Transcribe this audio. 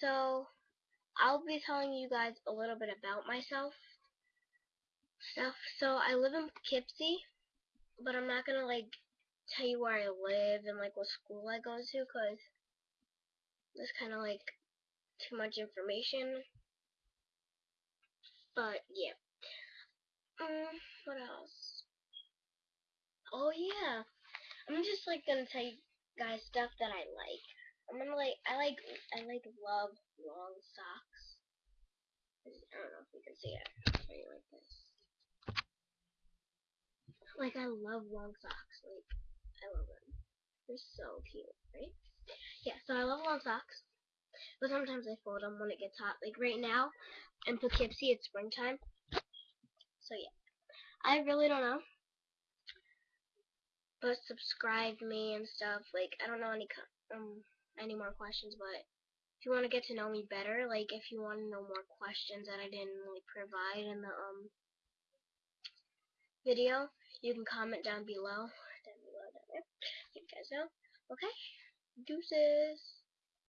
So, I'll be telling you guys a little bit about myself. Stuff. So, I live in Poughkeepsie, but I'm not gonna like tell you where I live and like what school I go to, cause that's kind of like too much information. But yeah. Um, what else? Oh yeah, I'm just like gonna tell you guys stuff that I like. I'm gonna like I like I like love long socks. I don't know if you can see it. Like this. Like I love long socks. Like I love them. They're so cute, right? Yeah, so I love long socks. But sometimes I fold them when it gets hot. Like right now in Poughkeepsie, it's springtime. So yeah, I really don't know. But subscribe me and stuff. Like I don't know any um any more questions, but if you want to get to know me better, like if you want to know more questions that I didn't really provide in the um video, you can comment down below. Down below, down there. You guys know. Okay. Deuces.